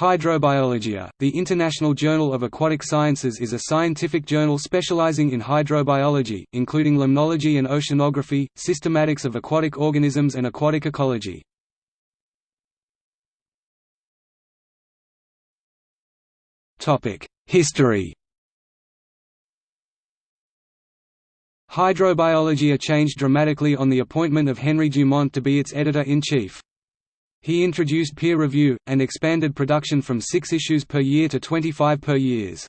Hydrobiologia, the International Journal of Aquatic Sciences is a scientific journal specializing in hydrobiology, including limnology and oceanography, systematics of aquatic organisms and aquatic ecology. History Hydrobiologia changed dramatically on the appointment of Henry Dumont to be its editor-in-chief. He introduced peer review, and expanded production from six issues per year to 25 per years.